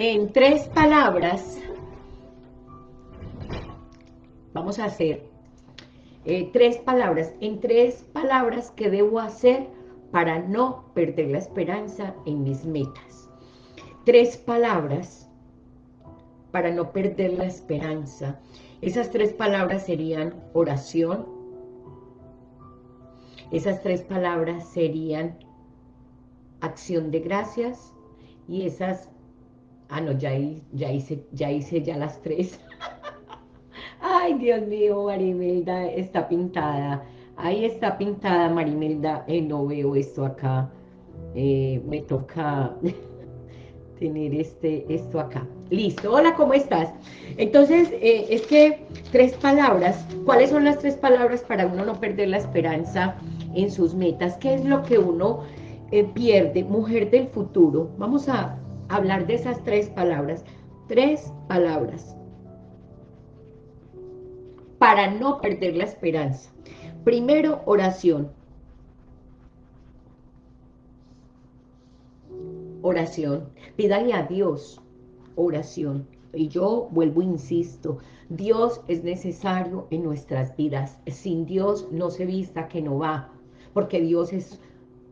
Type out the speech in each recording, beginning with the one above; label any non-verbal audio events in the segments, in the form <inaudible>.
En tres palabras, vamos a hacer eh, tres palabras, en tres palabras que debo hacer para no perder la esperanza en mis metas. Tres palabras para no perder la esperanza. Esas tres palabras serían oración. Esas tres palabras serían acción de gracias. Y esas... Ah, no, ya, hice, ya hice ya las tres. <laughs> Ay, Dios mío, Marimelda está pintada. Ahí está pintada Marimelda. Eh, no veo esto acá. Eh, me toca <laughs> tener este, esto acá. Listo. Hola, ¿cómo estás? Entonces, eh, es que tres palabras. ¿Cuáles son las tres palabras para uno no perder la esperanza en sus metas? ¿Qué es lo que uno pierde? Mujer del futuro. Vamos a hablar de esas tres palabras. Tres palabras para no perder la esperanza. Primero, oración. Oración. Pídale a Dios oración. Y yo vuelvo, insisto, Dios es necesario en nuestras vidas. Sin Dios no se vista que no va, porque Dios es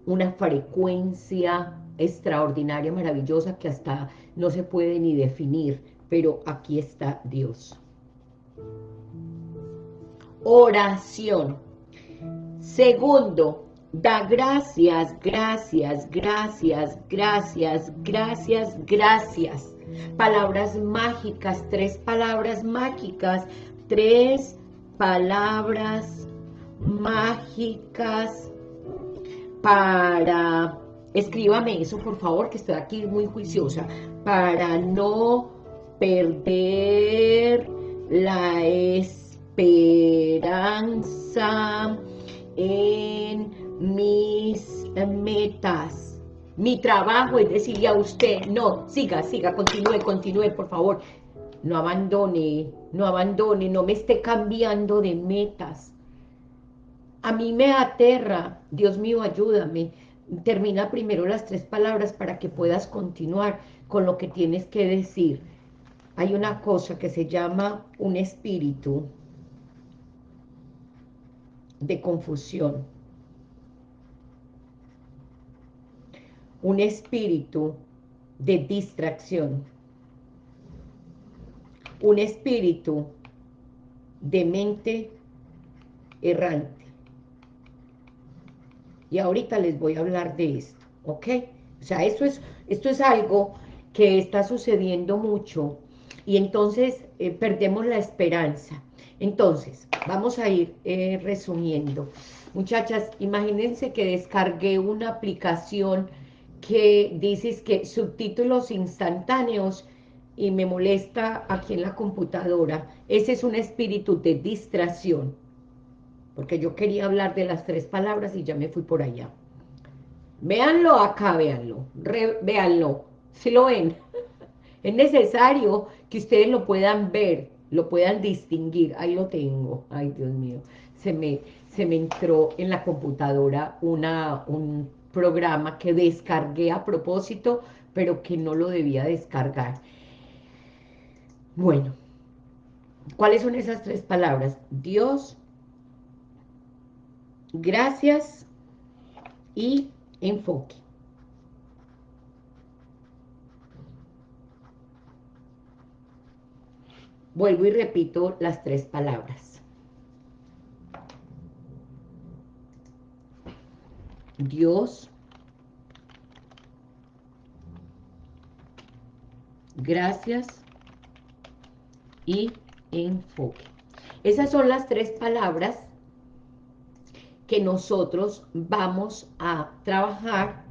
una frecuencia extraordinaria, maravillosa, que hasta no se puede ni definir, pero aquí está Dios oración. Segundo, da gracias, gracias, gracias, gracias, gracias, gracias. Palabras mágicas, tres palabras mágicas, tres palabras mágicas para... Escríbame eso, por favor, que estoy aquí muy juiciosa. Para no perder la es esperanza en mis metas. Mi trabajo es decirle a usted, no, siga, siga, continúe, continúe, por favor. No abandone, no abandone, no me esté cambiando de metas. A mí me aterra, Dios mío, ayúdame. Termina primero las tres palabras para que puedas continuar con lo que tienes que decir. Hay una cosa que se llama un espíritu de confusión. Un espíritu de distracción. Un espíritu de mente errante. Y ahorita les voy a hablar de esto, ¿ok? O sea, esto es, esto es algo que está sucediendo mucho y entonces eh, perdemos la esperanza. Entonces, vamos a ir eh, resumiendo. Muchachas, imagínense que descargué una aplicación que dices que subtítulos instantáneos y me molesta aquí en la computadora. Ese es un espíritu de distracción, porque yo quería hablar de las tres palabras y ya me fui por allá. Véanlo acá, véanlo, véanlo, si lo ven. <laughs> Es necesario que ustedes lo puedan ver, lo puedan distinguir. Ahí lo tengo. Ay, Dios mío. Se me, se me entró en la computadora una, un programa que descargué a propósito, pero que no lo debía descargar. Bueno, ¿cuáles son esas tres palabras? Dios, gracias y enfoque. Vuelvo y repito las tres palabras. Dios, gracias y enfoque. Esas son las tres palabras que nosotros vamos a trabajar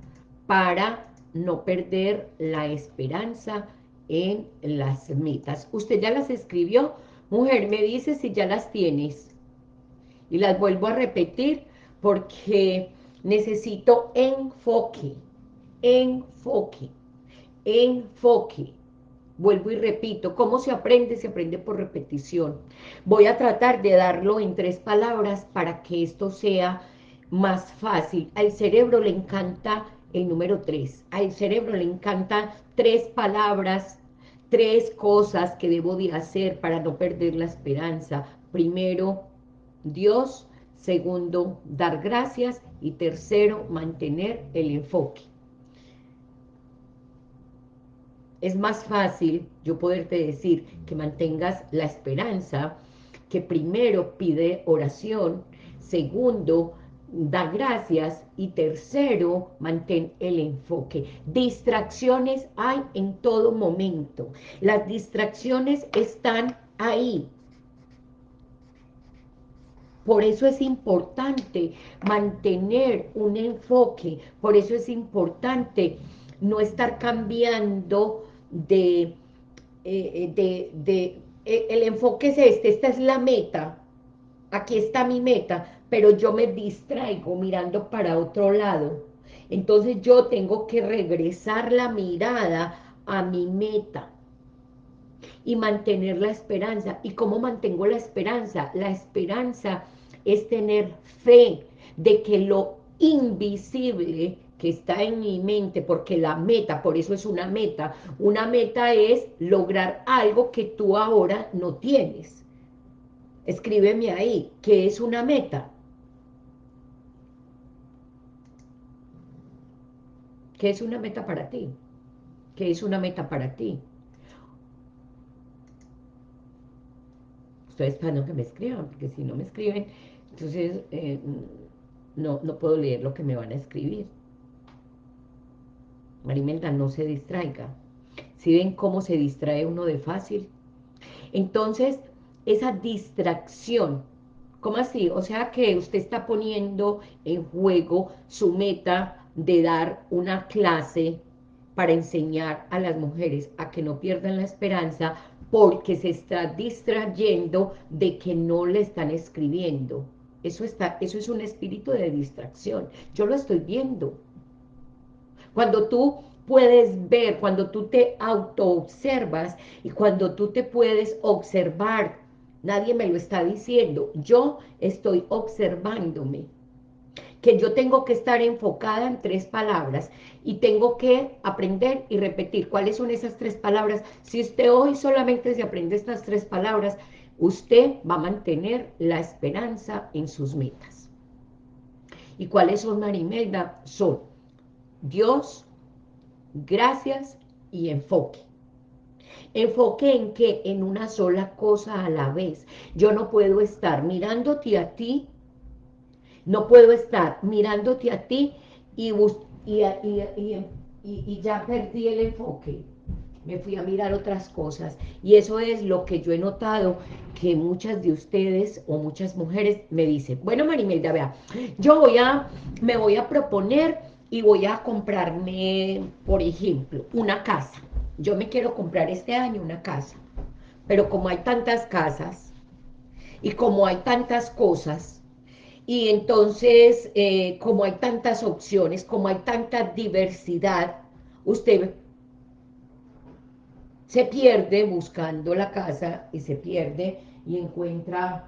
para no perder la esperanza, en las metas. ¿Usted ya las escribió? Mujer, me dice si ya las tienes. Y las vuelvo a repetir porque necesito enfoque, enfoque, enfoque. Vuelvo y repito, ¿cómo se aprende? Se aprende por repetición. Voy a tratar de darlo en tres palabras para que esto sea más fácil. Al cerebro le encanta el número tres. Al cerebro le encanta tres palabras tres cosas que debo de hacer para no perder la esperanza. Primero, Dios. Segundo, dar gracias. Y tercero, mantener el enfoque. Es más fácil yo poderte decir que mantengas la esperanza, que primero pide oración, segundo, da gracias y tercero, mantén el enfoque. Distracciones hay en todo momento. Las distracciones están ahí. Por eso es importante mantener un enfoque, por eso es importante no estar cambiando de, eh, de, de, eh, el enfoque es este, esta es la meta, aquí está mi meta, pero yo me distraigo mirando para otro lado. Entonces yo tengo que regresar la mirada a mi meta y mantener la esperanza. ¿Y cómo mantengo la esperanza? La esperanza es tener fe de que lo invisible está en mi mente, porque la meta, por eso es una meta, una meta es lograr algo que tú ahora no tienes. Escríbeme ahí, ¿qué es una meta? ¿Qué es una meta para ti? ¿Qué es una meta para ti? Estoy esperando que me escriban, porque si no me escriben, entonces eh, no, no puedo leer lo que me van a escribir. Marimelda, no se distraiga. Si ven cómo se distrae uno de fácil? Entonces, esa distracción, ¿cómo así? O sea que usted está poniendo en juego su meta de dar una clase para enseñar a las mujeres a que no pierdan la esperanza porque se está distrayendo de que no le están escribiendo. Eso, está, eso es un espíritu de distracción. Yo lo estoy viendo. Cuando tú puedes ver, cuando tú te auto-observas y cuando tú te puedes observar, nadie me lo está diciendo, yo estoy observándome que yo tengo que estar enfocada en tres palabras y tengo que aprender y repetir cuáles son esas tres palabras. Si usted hoy solamente se aprende estas tres palabras, usted va a mantener la esperanza en sus metas. ¿Y cuáles son, Marimelda? Son Dios, gracias y enfoque. Enfoque en que en una sola cosa a la vez. Yo no puedo estar mirándote a ti no puedo estar mirándote a ti y, y, ya perdí el enfoque. Me fui a mirar otras cosas. Y eso es lo que yo he notado que muchas de ustedes o muchas mujeres me dicen, bueno Marimelda, vea, yo voy a, me voy a proponer y voy a comprarme, por ejemplo, una casa. Yo me quiero comprar este año una casa. Pero como hay tantas casas y como hay tantas cosas, y entonces, eh, como hay tantas opciones, como hay tanta diversidad, usted se pierde buscando la casa y se pierde y encuentra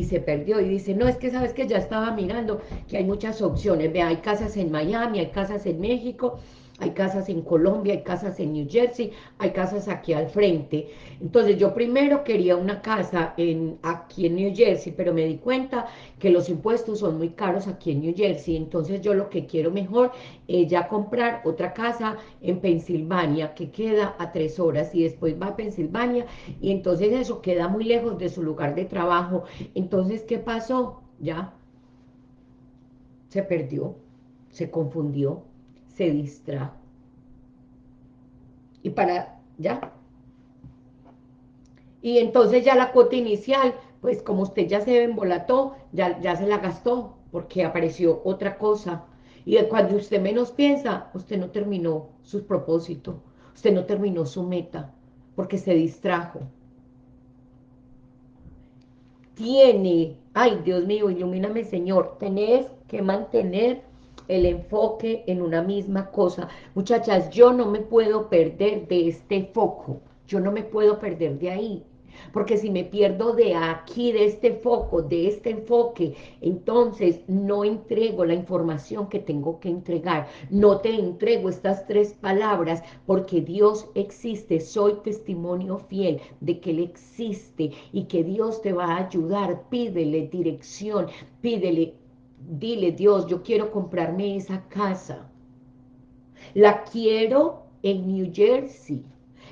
y se perdió. Y dice, no, es que sabes que ya estaba mirando que hay muchas opciones, ve, hay casas en Miami, hay casas en México, hay casas en Colombia, hay casas en New Jersey, hay casas aquí al frente. Entonces yo primero quería una casa aquí en New Jersey, pero me di cuenta que los impuestos son muy caros aquí en New Jersey, entonces yo lo que quiero mejor es ya comprar otra casa en Pensilvania, que queda a tres horas, y después va a Pensilvania, y entonces eso queda muy lejos de su lugar de trabajo. Entonces, ¿qué pasó? Ya se perdió, se confundió, se distrajo. Y para, ya. Y entonces ya la cuota inicial, pues como usted ya se embolató, ya, ya se la gastó, porque apareció otra cosa. Y cuando usted menos piensa, usted no terminó su propósito, usted no terminó su meta, porque se distrajo. Tiene, ay Dios mío, ilumíname Señor, tenés que mantener el enfoque en una misma cosa. Muchachas, yo no me puedo perder de este foco, yo no me puedo perder de ahí. Porque si me pierdo de aquí, de este foco, de este enfoque, entonces no entrego la información que tengo que entregar. No te entrego estas tres palabras porque Dios existe. Soy testimonio fiel de que Él existe y que Dios te va a ayudar. Pídele dirección, pídele, dile Dios, yo quiero comprarme esa casa. La quiero en New Jersey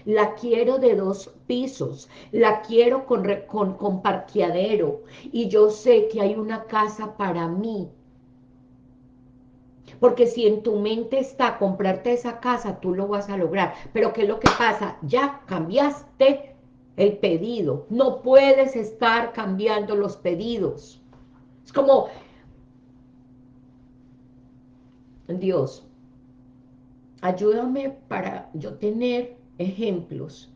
la quiero de dos pisos, la quiero con, con, parqueadero, y yo sé que hay una casa para mí. Porque si en tu mente está comprarte esa casa, tú lo vas a lograr. Pero ¿qué es lo que pasa? Ya cambiaste el pedido. No puedes estar cambiando los pedidos. Es como, Dios, ayúdame para yo tener ejemplos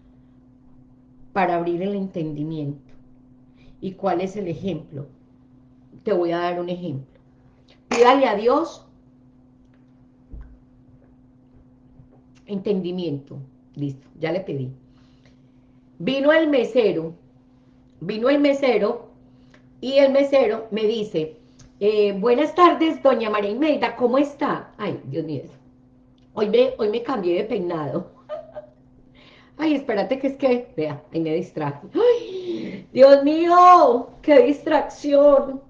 para abrir el entendimiento. ¿Y cuál es el ejemplo? Te voy a dar un ejemplo. Pídale a Dios entendimiento. Listo, ya le pedí. Vino el mesero, vino el mesero y el mesero me dice, eh, buenas tardes, doña María Imelda, ¿cómo está? Ay, Dios mío, hoy me, hoy me cambié de peinado. <laughs> Ay, espérate que es que, vea, ahí me distrajo. ¡Ay! Dios mío, qué distracción.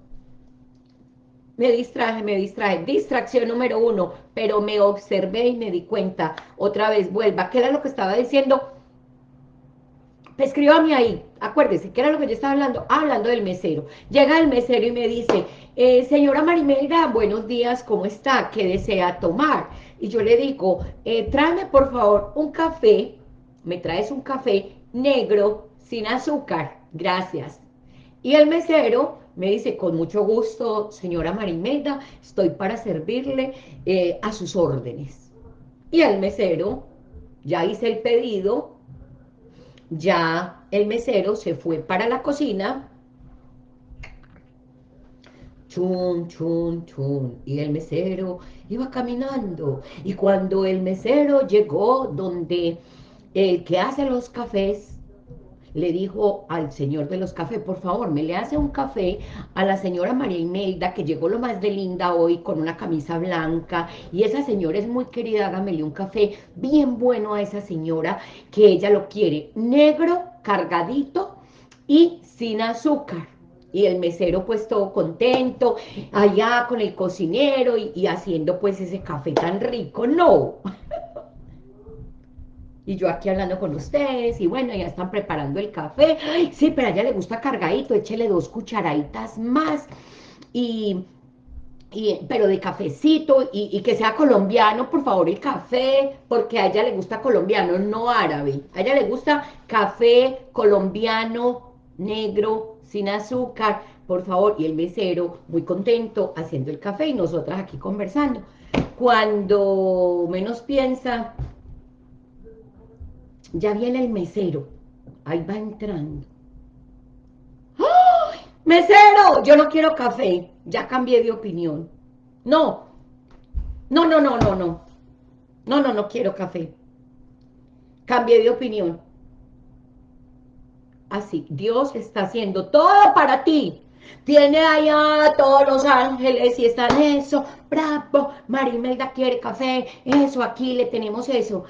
Me distraje, me distraje. Distracción número uno, pero me observé y me di cuenta. Otra vez, vuelva. ¿Qué era lo que estaba diciendo? Escríbame ahí, acuérdese, ¿qué era lo que yo estaba hablando? hablando del mesero. Llega el mesero y me dice, eh, señora Marimelda, buenos días, ¿cómo está? ¿Qué desea tomar? Y yo le digo, eh, tráeme por favor un café me traes un café negro sin azúcar, gracias. Y el mesero me dice, con mucho gusto, señora Marimelda, estoy para servirle eh, a sus órdenes. Y el mesero, ya hice el pedido, ya el mesero se fue para la cocina, chun, chun, chun, y el mesero iba caminando, y cuando el mesero llegó donde el que hace los cafés le dijo al señor de los cafés, por favor, me le hace un café a la señora María Imelda, que llegó lo más de linda hoy con una camisa blanca, y esa señora es muy querida, hágamele un café bien bueno a esa señora, que ella lo quiere negro, cargadito y sin azúcar. Y el mesero pues todo contento, allá con el cocinero y, y haciendo pues ese café tan rico, no y yo aquí hablando con ustedes, y bueno, ya están preparando el café, sí, pero a ella le gusta cargadito, échele dos cucharaditas más, y, pero de cafecito, y, que sea colombiano, por favor, el café, porque a ella le gusta colombiano, no árabe, a ella le gusta café colombiano, negro, sin azúcar, por favor, y el mesero muy contento haciendo el café, y nosotras aquí conversando. Cuando menos piensa, ya viene el mesero. Ahí va entrando. ¡Ay! ¡Mesero! Yo no quiero café. Ya cambié de opinión. No. No, no, no, no, no. No, no, no quiero café. Cambié de opinión. Así, Dios está haciendo todo para ti. Tiene allá todos los ángeles y están eso, bravo, Marimelda quiere café, eso, aquí le tenemos eso.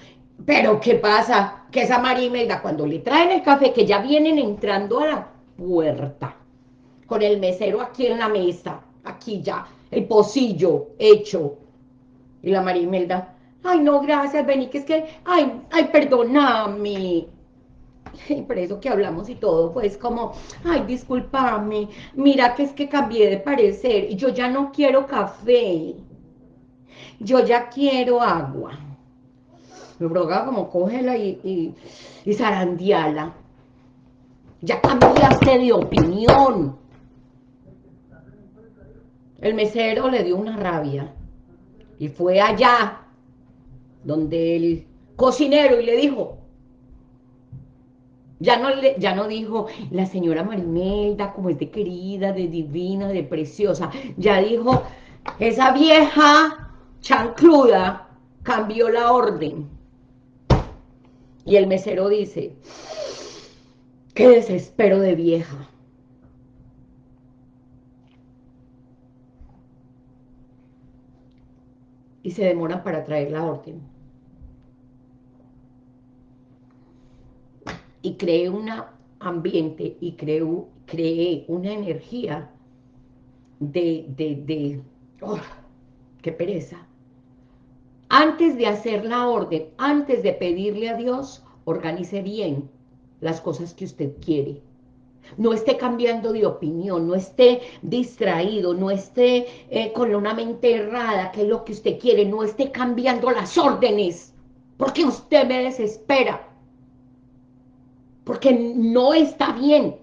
Pero, ¿qué pasa? Que esa Marimelda, cuando le traen el café, que ya vienen entrando a la puerta, con el mesero aquí en la mesa, aquí ya, el pocillo hecho. Y la Marimelda, ay, no, gracias, vení, que es que, ay, ay, perdóname. Y por eso que hablamos y todo, pues como, ay, discúlpame, mira que es que cambié de parecer, y yo ya no quiero café, yo ya quiero agua me broga como cógela y, y, zarandiala. Ya cambiaste de opinión. El mesero le dio una rabia y fue allá donde el cocinero y le dijo, ya no, le, ya no dijo la señora Marimelda como es de querida, de divina, de preciosa, ya dijo, esa vieja chancluda cambió la orden. Y el mesero dice, Qué desespero de vieja. Y se demoran para traer la orden. Y cree un ambiente y cree, una energía de, de, de oh, qué pereza. Antes de hacer la orden, antes de pedirle a Dios, organice bien las cosas que usted quiere. No esté cambiando de opinión, no esté distraído, no esté eh, con una mente errada, que es lo que usted quiere, no esté cambiando las órdenes, porque usted me desespera, porque no está bien.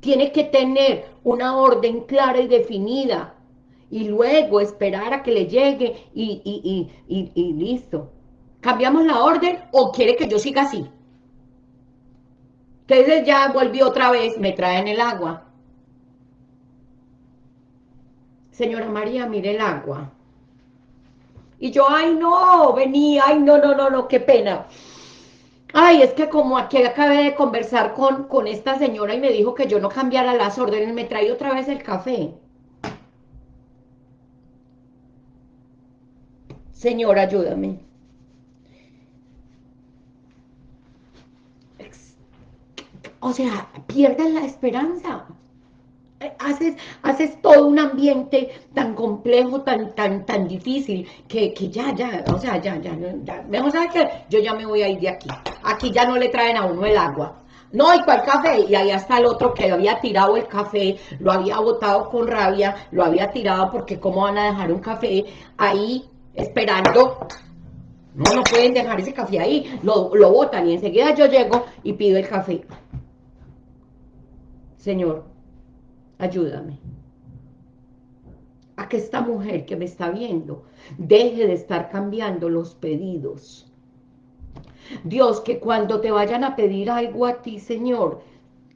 Tiene que tener una orden clara y definida, y luego esperar a que le llegue y, y listo. ¿Cambiamos la orden o quiere que yo siga así? Entonces ya volvió otra vez, me traen el agua. Señora María, mire el agua. Y yo, ay no, venía, ay no, no, no, no, qué pena. Ay, es que como aquí acabé de conversar con, con esta señora y me dijo que yo no cambiara las órdenes, me trae otra vez el café. Señora, ayúdame. O sea, pierdes la esperanza. Haces, haces todo un ambiente tan complejo, tan, tan, tan difícil, que, ya, ya, o sea, ya, ya, ya, mejor sabes que yo ya me voy a ir de aquí. Aquí ya no le traen a uno el agua. No, hay cuál café? Y ahí está el otro que había tirado el café, lo había botado con rabia, lo había tirado porque cómo van a dejar un café ahí esperando no, no pueden dejar ese café ahí, lo, lo botan y enseguida yo llego y pido el café. Señor, ayúdame a que esta mujer que me está viendo deje de estar cambiando los pedidos. Dios, que cuando te vayan a pedir algo a ti, Señor,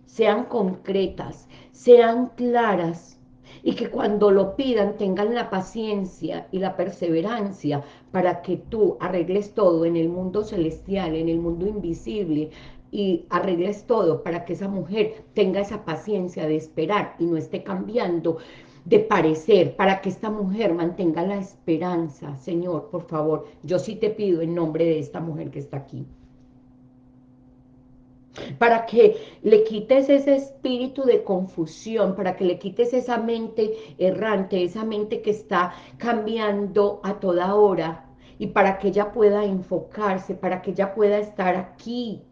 sean concretas, sean claras, y que cuando lo pidan tengan la paciencia y la perseverancia para que tú arregles todo en el mundo celestial, en el mundo invisible, y arregles todo para que esa mujer tenga esa paciencia de esperar y no esté cambiando de parecer, para que esta mujer mantenga la esperanza. Señor, por favor, yo sí te pido en nombre de esta mujer que está aquí. Para que le quites ese espíritu de confusión, para que le quites esa mente errante, esa mente que está cambiando a toda hora, y para que ella pueda enfocarse, para que ella pueda estar aquí,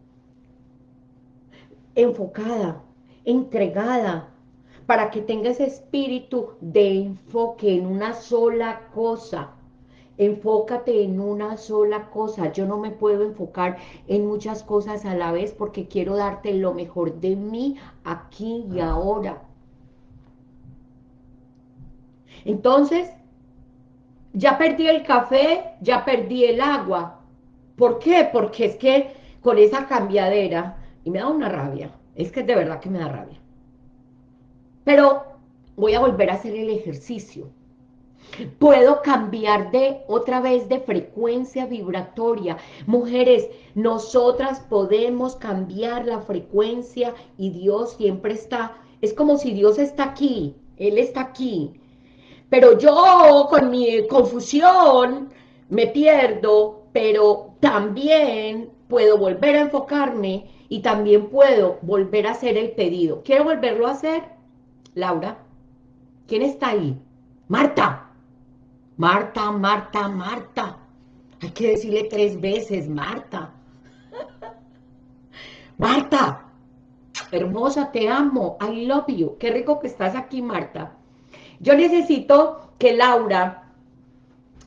enfocada, entregada, para que tenga ese espíritu de enfoque en una sola cosa. Enfócate en una sola cosa. Yo no me puedo enfocar en muchas cosas a la vez porque quiero darte lo mejor de mí aquí y ahora. Entonces, ya perdí el café, ya perdí el agua. ¿Por qué? Porque es que con esa cambiadera y me da una rabia, es que de verdad que me da rabia. Pero voy a volver a hacer el ejercicio. Puedo cambiar de otra vez de frecuencia vibratoria. Mujeres, nosotras podemos cambiar la frecuencia y Dios siempre está. Es como si Dios está aquí, Él está aquí. Pero yo con mi confusión me pierdo, pero también puedo volver a enfocarme y también puedo volver a hacer el pedido. ¿Quiero volverlo a hacer? Laura. ¿Quién está ahí? Marta. Marta, Marta, Marta. Hay que decirle tres veces, Marta. <laughs> Marta. Hermosa, te amo. I love you. Qué rico que estás aquí, Marta. Yo necesito que Laura,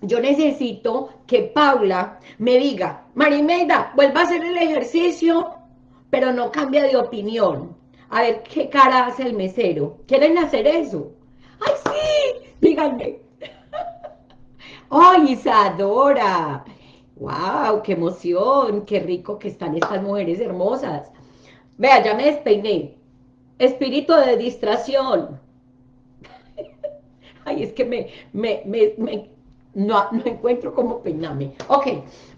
yo necesito que Paula me diga, Marimelda, vuelva a hacer el ejercicio pero no cambia de opinión. A ver qué cara hace el mesero. ¿Quieren hacer eso? ¡Ay, sí! Díganme. ¡Ay, Isadora! ¡Wow! ¡Qué emoción! ¡Qué rico que están estas mujeres hermosas! Vea, ya me despeiné. Espíritu de distracción. <laughs> Ay, es que me, me, me, no, no encuentro cómo peinarme. Ok,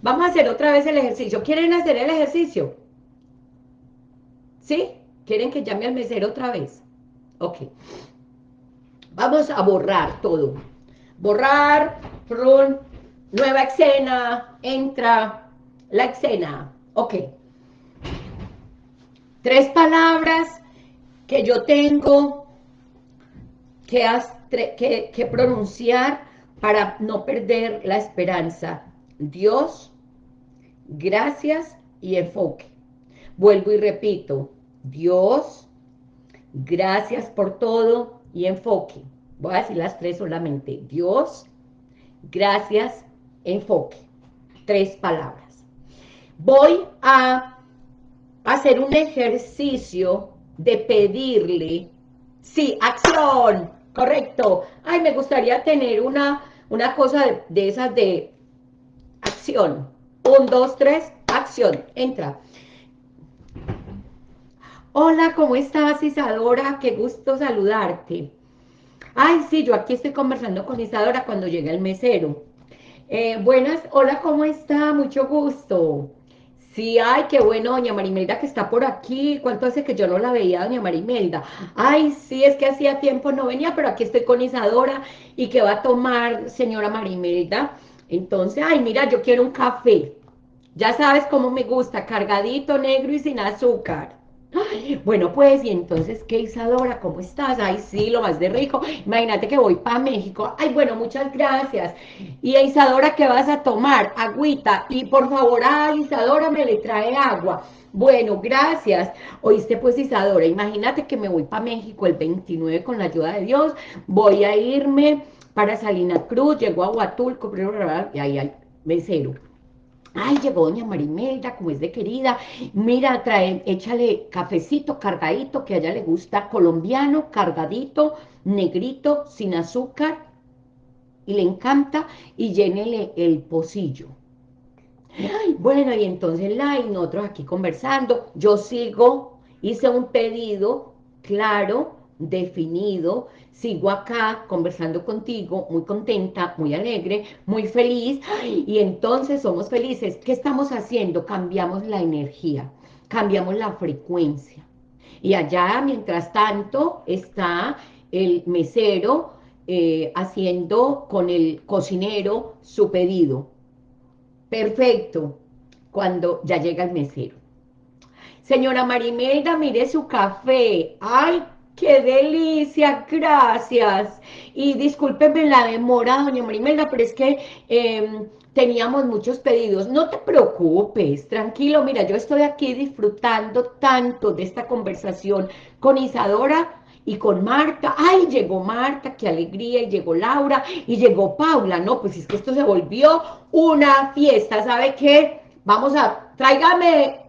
vamos a hacer otra vez el ejercicio. ¿Quieren hacer el ejercicio? ¿Sí? ¿Quieren que llame al mesero otra vez? Ok. Vamos a borrar todo. Borrar, run, nueva escena, entra la escena. Ok. Tres palabras que yo tengo que, que, que pronunciar para no perder la esperanza. Dios, gracias y enfoque. Vuelvo y repito, Dios, gracias por todo y enfoque. Voy a decir las tres solamente. Dios, gracias, enfoque. Tres palabras. Voy a hacer un ejercicio de pedirle, sí, acción, correcto. Ay, me gustaría tener una, una cosa de, de esas de acción. Un, dos, tres, acción, entra. Hola, ¿cómo estás, Isadora? Qué gusto saludarte. Ay, sí, yo aquí estoy conversando con Isadora cuando llega el mesero. Eh, buenas, hola, ¿cómo está? Mucho gusto. Sí, ay, qué bueno, doña Marimelda que está por aquí. ¿Cuánto hace que yo no la veía, doña Marimelda? Ay, sí, es que hacía tiempo no venía, pero aquí estoy con Isadora. ¿Y qué va a tomar, señora Marimelda? Entonces, ay, mira, yo quiero un café. Ya sabes cómo me gusta, cargadito, negro y sin azúcar bueno, pues, y entonces, ¿qué Isadora? ¿Cómo estás? Ay, sí, lo más de rico. Imagínate que voy para México. Ay, bueno, muchas gracias. Y Isadora, ¿qué vas a tomar? Agüita. Y por favor, a Isadora me le trae agua. Bueno, gracias. Oíste, pues, Isadora, imagínate que me voy para México el 29 con la ayuda de Dios. Voy a irme para Salina Cruz, llego a Huatulco, y ahí hay mesero Ay, llegó doña Marimelda, como es de querida. Mira, trae, échale cafecito cargadito, que a ella le gusta, colombiano, cargadito, negrito, sin azúcar, y le encanta, y llénele el pocillo. Ay, bueno, y entonces la, y nosotros aquí conversando, yo sigo, hice un pedido claro, definido, sigo acá conversando contigo, muy contenta, muy alegre, muy feliz, y entonces somos felices. ¿Qué estamos haciendo? Cambiamos la energía, cambiamos la frecuencia. Y allá, mientras tanto, está el mesero eh, haciendo con el cocinero su pedido. Perfecto, cuando ya llega el mesero. Señora Marimelda, mire su café. ¡Ay, ¡Qué delicia! Gracias. Y discúlpeme la demora, doña Marimelda, pero es que em, teníamos muchos pedidos. No te preocupes, tranquilo. Mira, yo estoy aquí disfrutando tanto de esta conversación con Isadora y con Marta. ¡Ay, llegó Marta! ¡Qué alegría! Y llegó Laura y llegó Paula. No, pues es que esto se volvió una fiesta. ¿Sabe qué? Vamos a... Tráigame...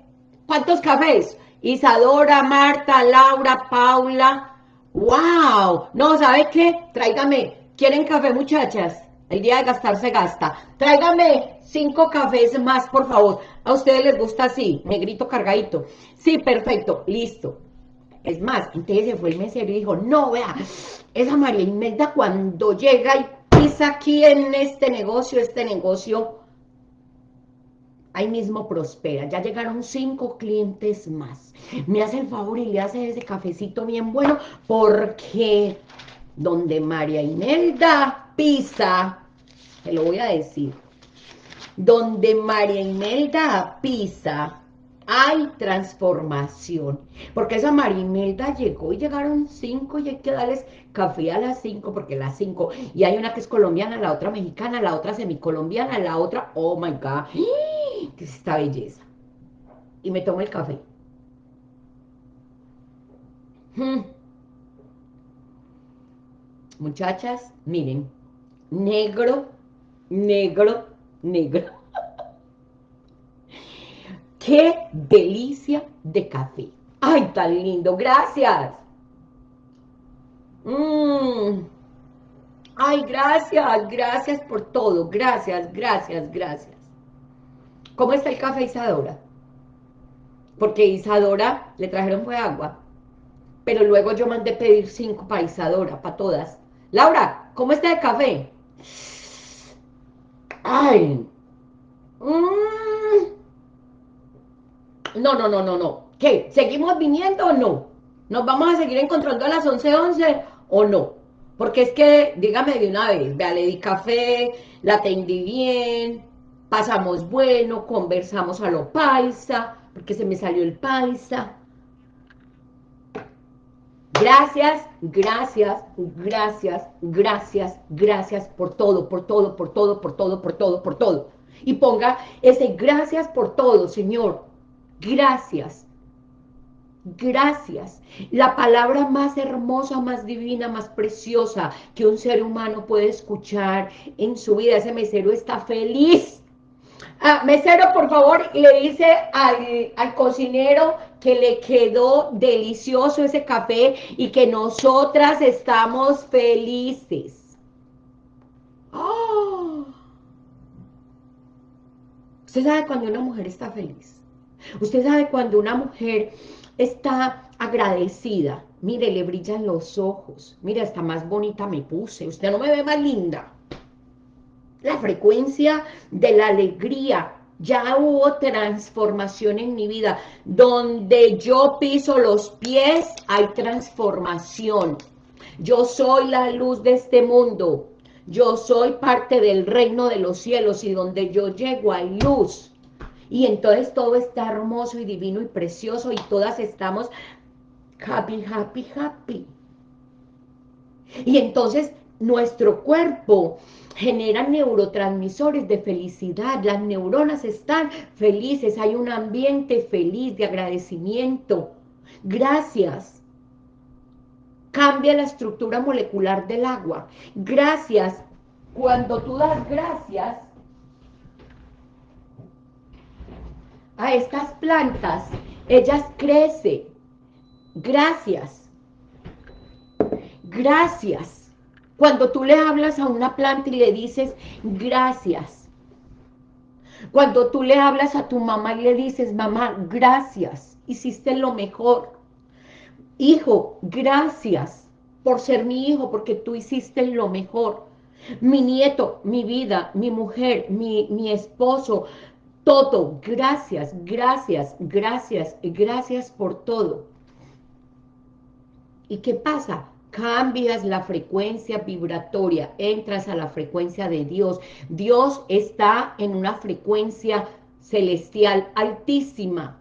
¿Cuántos cafés? Isadora, Marta, Laura, Paula. ¡Wow! No, ¿sabe qué? Tráigame. ¿Quieren café, muchachas? El día de gastar se gasta. Tráigame cinco cafés más, por favor. A ustedes les gusta así, negrito cargadito. Sí, perfecto, listo. Es más, entonces se fue el mesero y dijo, no, vea, esa María Imelda cuando llega y pisa aquí en este negocio, este negocio ahí mismo prospera. Ya llegaron cinco clientes más. Me hace el favor y le hace ese cafecito bien bueno porque donde María Imelda pisa, te lo voy a decir, donde María Imelda pisa, hay transformación. Porque esa María Imelda llegó y llegaron cinco y hay que darles café a las cinco, porque las cinco, y hay una que es colombiana, la otra mexicana, la otra semicolombiana, la otra, oh my God, que es esta belleza. Y me tomo el café. Hmm. Muchachas, miren, negro, negro, negro. <laughs> ¡Qué delicia de café! ¡Ay, tan lindo! ¡Gracias! Mmm. Ay, gracias, gracias por todo. Gracias, gracias, gracias. ¿Cómo está el café Isadora? Porque Isadora le trajeron fue agua. Pero luego yo mandé pedir cinco para Isadora, para todas. Laura, ¿cómo está el café? Ay. Mm. No, no, no, no, no. ¿Qué? ¿Seguimos viniendo o no? ¿Nos vamos a seguir encontrando a las 11.11 11, o no? Porque es que, dígame de una vez, vea, le di café, la atendí bien, pasamos bueno, conversamos a lo paisa, porque se me salió el paisa. Gracias, gracias, gracias, gracias, gracias por todo, por todo, por todo, por todo, por todo, por todo. Y ponga ese gracias por todo, Señor. Gracias. Gracias. La palabra más hermosa, más divina, más preciosa que un ser humano puede escuchar en su vida. Ese mesero está feliz. Ah, mesero, por favor, le dice al, al, cocinero que le quedó delicioso ese café y que nosotras estamos felices. ¡Oh! Usted sabe cuando una mujer está feliz. Usted sabe cuando una mujer está agradecida. Mire, le brillan los ojos. Mire, hasta más bonita me puse. Usted no me ve más linda. La frecuencia de la alegría. Ya hubo transformación en mi vida. Donde yo piso los pies, hay transformación. Yo soy la luz de este mundo. Yo soy parte del reino de los cielos y donde yo llego hay luz y entonces todo está hermoso y divino y precioso y todas estamos happy, happy, happy. Y entonces nuestro cuerpo genera neurotransmisores de felicidad, las neuronas están felices, hay un ambiente feliz de agradecimiento. Gracias. Cambia la estructura molecular del agua. Gracias. Cuando tú das gracias, a estas plantas, ellas crecen. Gracias. Gracias. Cuando tú le hablas a una planta y le dices, gracias. Cuando tú le hablas a tu mamá y le dices, mamá, gracias, hiciste lo mejor. Hijo, gracias por ser mi hijo, porque tú hiciste lo mejor. Mi nieto, mi vida, mi mujer, mi, mi esposo, todo. Gracias, gracias, gracias, gracias por todo. ¿Y qué pasa? Cambias la frecuencia vibratoria, entras a la frecuencia de Dios. Dios está en una frecuencia celestial altísima.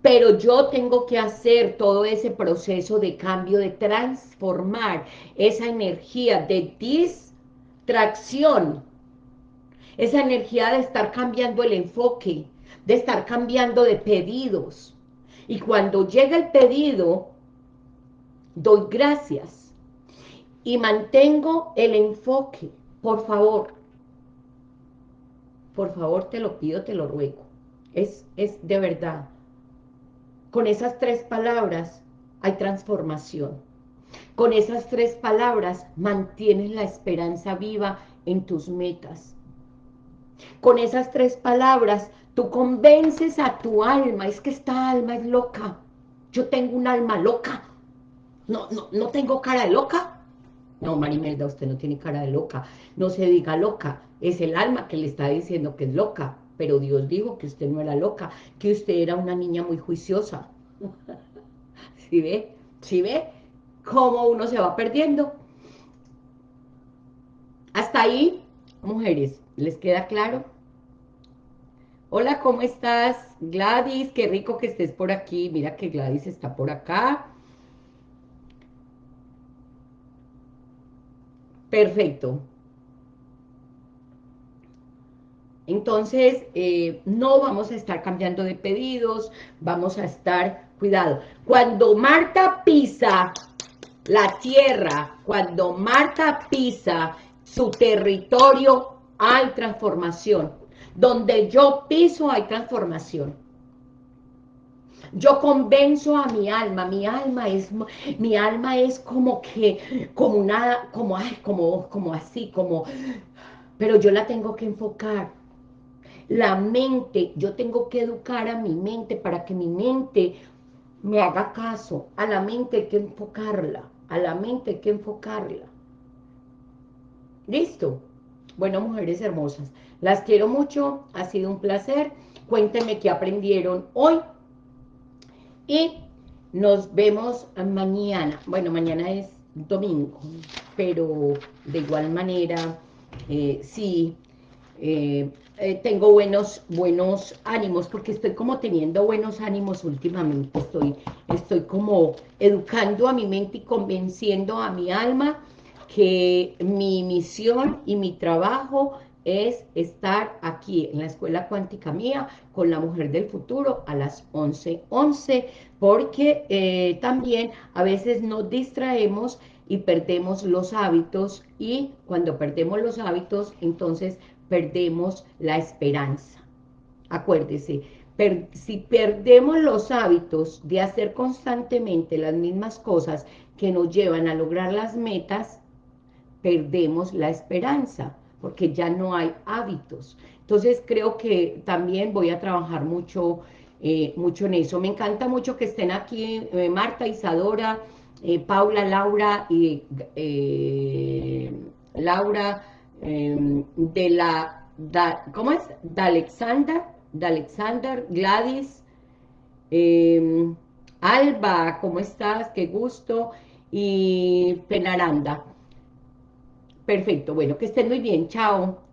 Pero yo tengo que hacer todo ese proceso de cambio, de transformar esa energía de distracción esa energía de estar cambiando el enfoque, de estar cambiando de pedidos. Y cuando llega el pedido, doy gracias y mantengo el enfoque. Por favor, por favor te lo pido, te lo ruego. Es, es de verdad. Con esas tres palabras hay transformación. Con esas tres palabras mantienes la esperanza viva en tus metas. Con esas tres palabras, tú convences a tu alma, es que esta alma es loca. Yo tengo un alma loca. No, no, no tengo cara de loca. No, Marimelda, usted no tiene cara de loca. No se diga loca. Es el alma que le está diciendo que es loca. Pero Dios dijo que usted no era loca, que usted era una niña muy juiciosa. <laughs> ¿Sí ve? ¿Sí ve? Cómo uno se va perdiendo. Hasta ahí, mujeres, ¿Les queda claro? Hola, ¿cómo estás? Gladys, qué rico que estés por aquí. Mira que Gladys está por acá. Perfecto. Entonces, eh, no vamos a estar cambiando de pedidos, vamos a estar, cuidado. Cuando Marta pisa la tierra, cuando Marta pisa su territorio hay transformación. Donde yo piso hay transformación. Yo convenzo a mi alma, mi alma es, mi alma es como que, como una, como, como, como así, como, pero yo la tengo que enfocar. La mente, yo tengo que educar a mi mente para que mi mente me haga caso. A la mente hay que enfocarla, a la mente hay que enfocarla. ¿Listo? Bueno, mujeres hermosas, las quiero mucho, ha sido un placer. Cuéntenme qué aprendieron hoy. Y nos vemos mañana. Bueno, mañana es domingo, pero de igual manera, eh, sí, eh, eh, tengo buenos, buenos ánimos, porque estoy como teniendo buenos ánimos últimamente, estoy, estoy como educando a mi mente y convenciendo a mi alma que mi misión y mi trabajo es estar aquí en la Escuela Cuántica Mía con la Mujer del Futuro a las 11.11, 11, porque eh, también a veces nos distraemos y perdemos los hábitos y cuando perdemos los hábitos entonces perdemos la esperanza. Acuérdese, si perdemos los hábitos de hacer constantemente las mismas cosas que nos llevan a lograr las metas, perdemos la esperanza porque ya no hay hábitos. Entonces creo que también voy a trabajar mucho, eh, mucho en eso. Me encanta mucho que estén aquí eh, Marta, Isadora, eh, Paula, Laura y Laura em, de la, ¿cómo es? De Alexander, de Alexander, Gladys, em, Alba, ¿cómo estás? Qué gusto. Y Penaranda. Perfecto, bueno, que estén muy bien, chao.